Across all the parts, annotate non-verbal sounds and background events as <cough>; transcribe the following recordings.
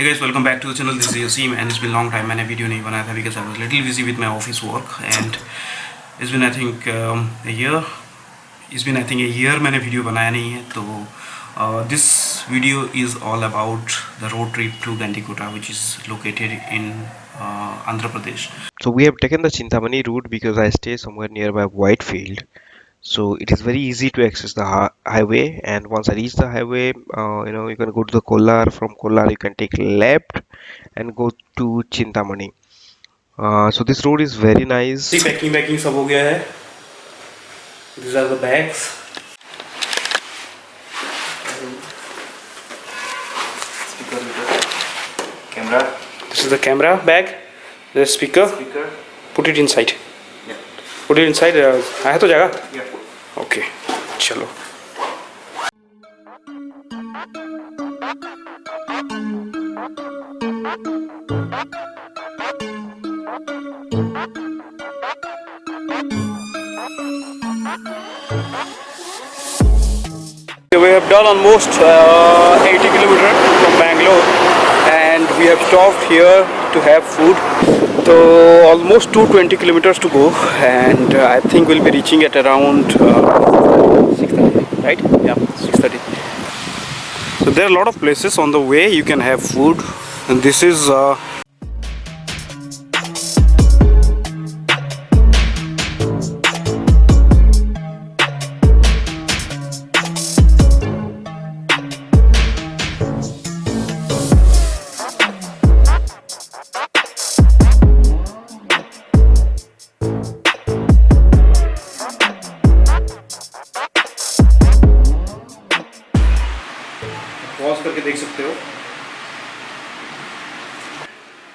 Hey guys, welcome back to the channel. This is Yasim and it's been a long time मैंने video नहीं बनाया था because I was little busy with my office work and it's been I think um, a year. It's been I think a year मैंने video बनाया नहीं है तो uh, this video is all about the road trip to Gandikota which is located in uh, Andhra Pradesh. So we have taken the Chintamani route because I stay somewhere nearby Whitefield. so it is very easy to access the highway and once i reach the highway uh, you know you can go to the kolar from kolar you can take left and go to chintamani. Uh, so this road is very nice. See packing packing sab ho gaya hai these are the bags. Speaker. Camera. This is the camera bag. The speaker. Speaker. Put it inside. Yeah. Put it inside. Uh, है तो जगह? Yeah. Okay चलो We have done almost uh, 80 kilometers from Bangalore and we have stopped here to have food. So almost 220 kilometers to go and uh, I think we'll be reaching at around uh, 6:30, right? Yeah, 6:30. So there are a lot of places on the way you can have food and this is uh,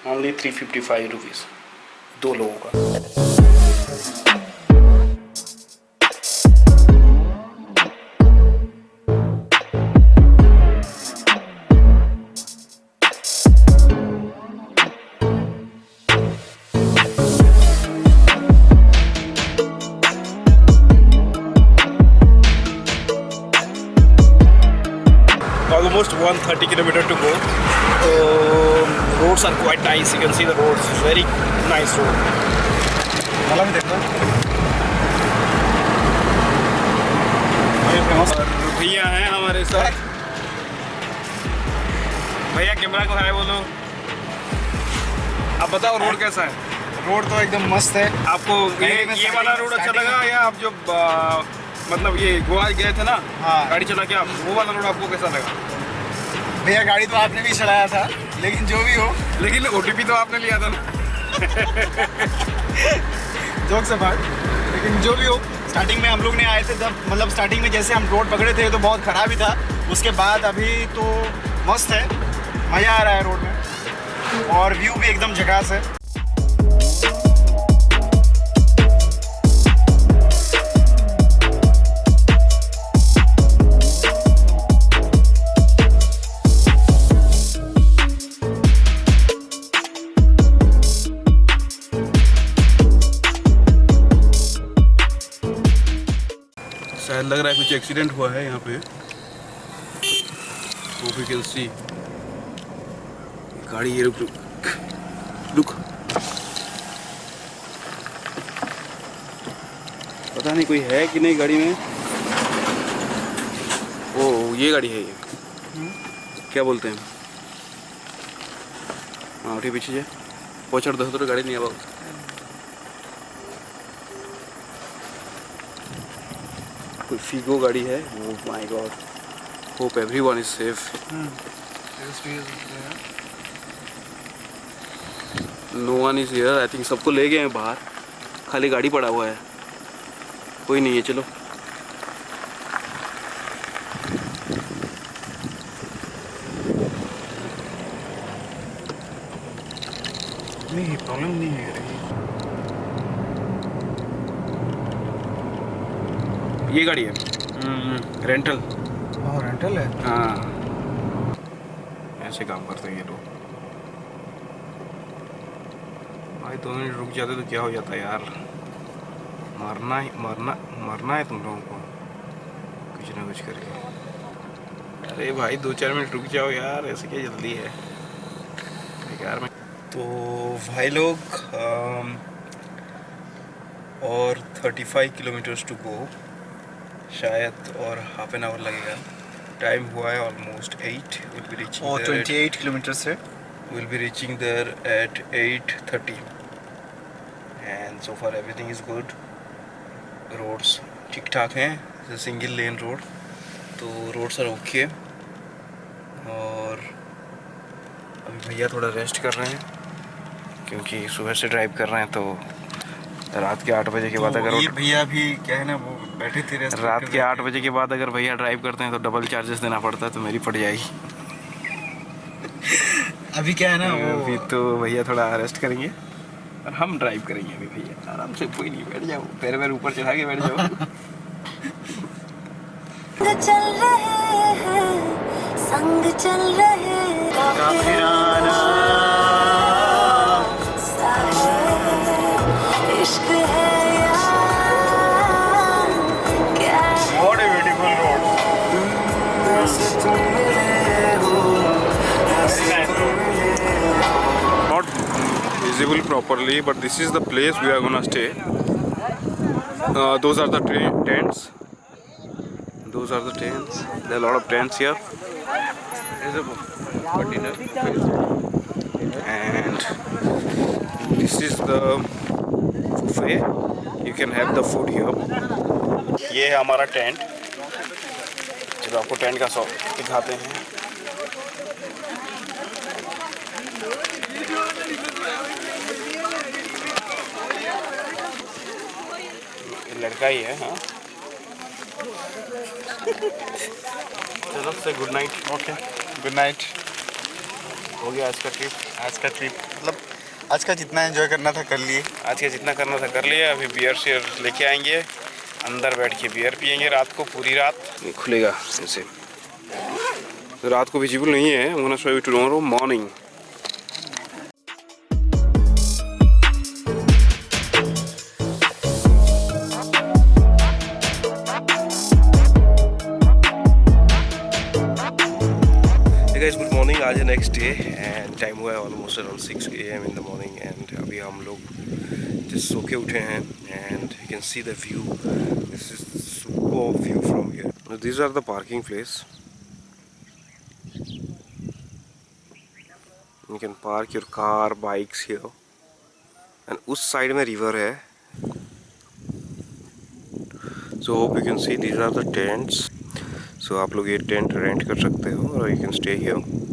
only 355 fifty दो लोगों का। Almost 130 kilometre roads are quite nice. You can see the roads. It's very nice road. भैया हैं हमारे साथ। भैया camera को हाय बोलो आप बताओ रोड कैसा है? रोड तो एकदम मस्त है। आपको ये ये वाला रोड अच्छा लगा या आप जो आ, मतलब ये गोवा गए थे ना? हाँ। गाड़ी चला के आप वो वाला रोड आपको कैसा लगा? भैया गाड़ी तो आपने भी चलाया था। लेकिन जो भी हो, लेकिन ओटीपी तो आपने लिया था ना। जोक से बात। लेकिन जो भी हो स्टार्टिंग में हम लोग ने आए थे जब मतलब स्टार्टिंग में जैसे हम रोड पकड़े थे तो बहुत ख़राब ही था। उसके बाद अभी तो मस्त है। मज़ा आ रहा है रोड में। और व्यू भी एकदम झकास है। एक्सीडेंट हुआ है यहाँ पे। होप यू कैन सी गाड़ी ये रुक रुक रुक। पता नहीं कोई है कि नहीं गाड़ी में। ओ ये गाड़ी है ये। क्या बोलते हैं? हाँ उठी पीछे जे पहुँचाड़ दस तो गाड़ी नहीं आवा कोई फीगो गाड़ी है ओ my god hope everyone is safe no? One is here I think सबको ले गए हैं बाहर। खाली गाड़ी पड़ा हुआ है। कोई नहीं है चलो। नहीं प्रॉब्लम नहीं है ये गाड़ी है। रेंटल और रेंटल है? हाँ। ऐसे काम करते हैं ये लोग। भाई दो मिनट रुक जाते तो क्या हो जाता यार? मरना ही मरना मरना है तुम लोगों को। कुछ ना कुछ करके। अरे भाई दो चार मिनट रुक जाओ यार ऐसे क्या जल्दी है? यार मैं तो भाई लोग और 35 किलोमीटर्स टू गो शायद और हाफ़ एन आवर लगेगा। टाइम हुआ है ऑलमोस्ट 8 विल बी रीचिंग और 28 किलोमीटर से। we'll be reaching there at 8.30 and so far everything is good roads ठीक ठाक हैं सिंगल लेन रोड तो रोड्स आर ओके और अभी भैया थोड़ा रेस्ट कर रहे हैं क्योंकि सुबह से ड्राइव कर रहे हैं तो रात के आठ बजे के बाद अगर तो ये भैया भी क्या है ना वो बैठे थे रात के आठ बजे के बाद अगर भैया ड्राइव करते हैं तो डबल चार्जेस देना पड़ता है तो मेरी पड़ जाएगी। अभी क्या है ना अभी तो भैया थोड़ा रेस्ट करेंगे। और हम ड्राइव करेंगे अभी भैया। आराम से कोई नहीं बैठ जाओ। पैर पैर ऊपर चढ़ा के बैठ जाओ। <laughs> चल रहे हैं संग चल रहे काफिराना properly but this is the place we are gonna stay uh, those are the tents those are the tents there are a lot of tents here There's a for dinner and this is the buffet you can have the food here ये है हमारा tent जब आपको tent का shop दिखाते हैं लड़का ही है हाँ। चलो say good night okay good night हो गया आज का ट्रिप आज का ट्रिप मतलब आज का जितना एंजॉय करना था कर लिए। आज का जितना करना था कर लिए अभी बियर शेयर लेके आएँगे। अंदर बैठ के बियर पियेंगे रात को पूरी रात। खुलेगा ऐसे रात को विजिबल नहीं है। Show tomorrow morning Morning. आज है नेक्स्ट डे एंड टाइम हुआ है almost around six A M in the morning and अभी हम लोग जस्ट सो के उठे हैं and you can see the view this is super view from here this are the parking place you can park your car bikes here and उस side में river है. So hope you can see these are the tents so आप लोग ये tent rent कर सकते हो, और you can stay here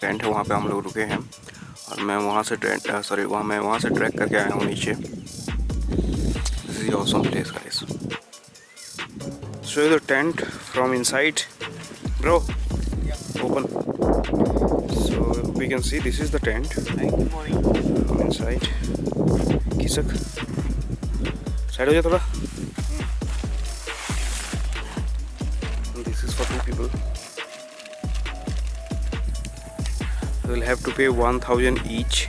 tent है, वहाँ पे हम लोग रुके हैं। और मैं वहाँ से टेंट सॉरी वहाँ मैं वहाँ से ट्रैक करके आया हूँ नीचे। This is awesome place guys show the tent from inside bro open so we can see this is the tent inside खिसक। साइड हो जाए थोड़ा। This is for two people will have to pay 1000 each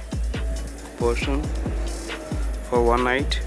person for one night.